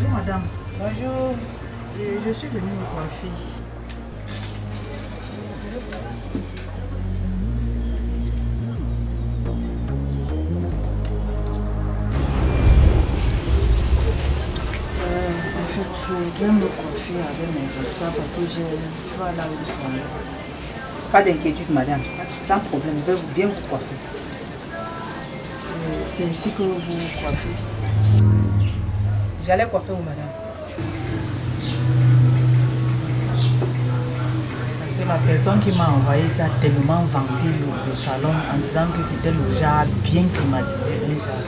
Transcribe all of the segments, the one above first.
Bonjour madame. Bonjour. Je, je suis venue me coiffer. Euh, en fait, je dois me coiffer avec mes dossards parce que je, vais là où sont. Pas d'inquiétude, madame. Sans problème, je vais vous- bien vous coiffer. Euh, C'est ici que vous coiffez. J'allais coiffer vous, madame. Parce que la personne qui m'a envoyé ça a tellement vanté le, le salon en disant que c'était le genre bien climatisé. Un genre.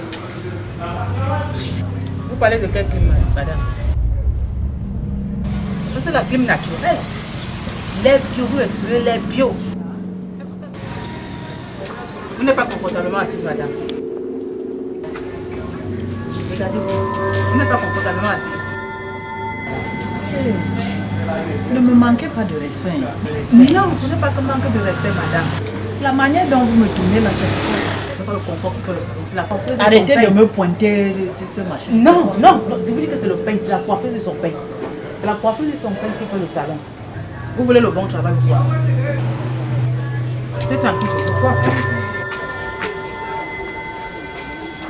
Vous parlez de quelle clim, madame? C'est la clim naturelle. L'air bio, vous respirez l'air bio. Vous n'êtes pas confortablement assise, madame. Vous n'êtes pas confortablement assise. Ne me manquez pas de respect. Non, ce n'est pas que manque de respect, madame. La manière dont vous me tournez là, c'est C'est pas le confort qui fait le salon, c'est la coiffeuse de Arrêtez son de me pointer de ce machin. Non, non, non, je vous dis que c'est le pain, c'est la coiffeuse de son pain. C'est la coiffeuse de son pain qui fait le salon. Vous voulez le bon travail ou quoi? C'est tranquille, je vous coiffe.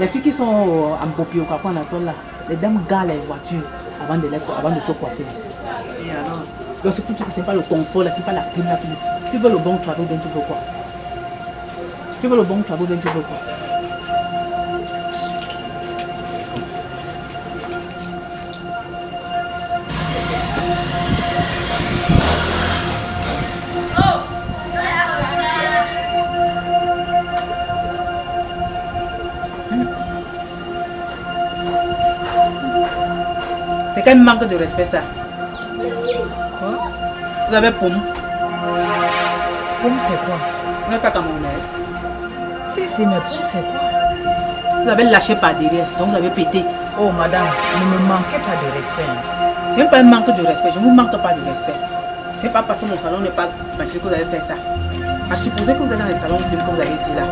Les filles qui sont euh, en popi au café en attendant là, les dames gardent les voitures avant de, les avant de se coiffer. Et alors Donc c'est que c'est pas le confort là, c'est pas la clim Tu veux le bon travail bien tu veux quoi? Tu veux le bon travail bien tu veux quoi? C'est quel manque de respect ça Quoi? Vous avez pomme Pomme, c'est quoi? Vous n'êtes pas camerounaise Si, si, mais pomme, c'est quoi? Vous avez lâché par derrière, donc vous avez pété. Oh, madame, ne me manquez pas de respect. C'est même pas un manque de respect, je ne vous manque pas de respect. C'est pas parce que mon salon n'est pas marché que vous avez fait ça. À supposer que vous êtes dans les salons que vous avez dit là.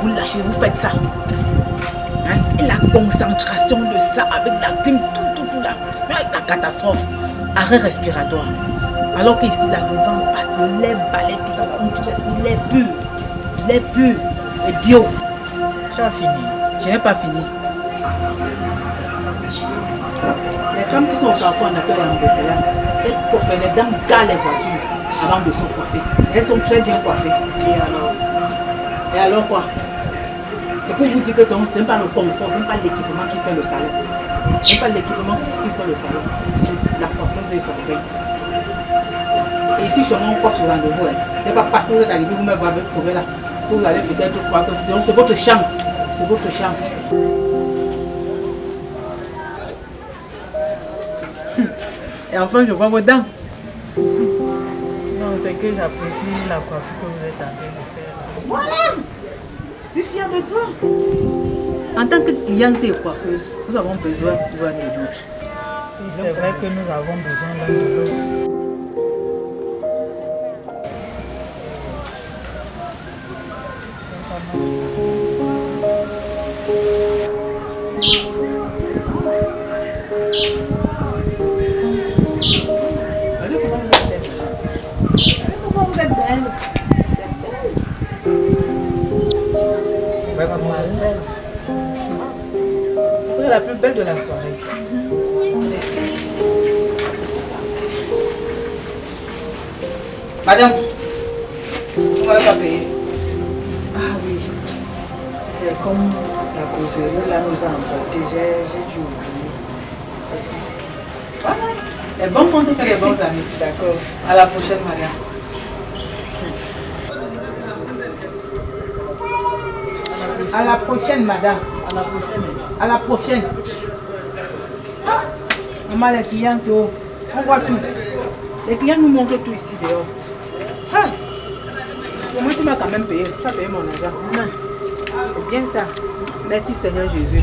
Vous lâchez, vous faites ça. Hein? Et la concentration de ça avec la tout, tout là. La catastrophe. Arrêt respiratoire. Alors qu'ici, là, le passe, le lait balaye, tout ça. On tu respires l'air pur. L'air pur. Et bio. Tu as fini. Je n'ai pas fini. Les femmes qui sont au carrefour en accueil en Angleterre, elles coiffent, les dames gardent les voitures avant de se coiffer. Elles sont très bien coiffées. Et alors? Et alors quoi? C'est pour vous dire que ce n'est pas le confort, ce n'est pas l'équipement qui fait le salon. Ce n'est pas l'équipement qui fait le salon. C'est la coiffeuse et son bain. Et ici, chez moi, on coiffe sur rendez-vous. Hein. Ce n'est pas parce que vous êtes arrivé, vous me avez trouvé là, vous allez peut-être croire que c'est c'est votre chance. C'est votre chance. Et enfin, je vois vos dents. Non, c'est que j'apprécie la coiffure que vous êtes en train de faire. là. Voilà Je suis fière de toi. En tant que cliente et coiffeuse, nous avons besoin de douches. Oui, C'est vrai que nous avons besoin l'un de l'autre. Regardez la plus belle de la soirée. Merci. Madame, vous m'avez pas payé. Ah oui. C'est comme la causerie là nous a emporté. J'ai dû oublier. Voilà. Les bons comptes fait les bons amis. D'accord. À la prochaine, Maria. À la prochaine, madame. À la prochaine. À la prochaine. Ah, maman, les clients, on voit tout. Les clients nous montrent tout ici dehors. Ah, au moins, tu m'as quand même payé. Tu as payé mon argent. Non. C'est bien ça. Merci, Seigneur Jésus.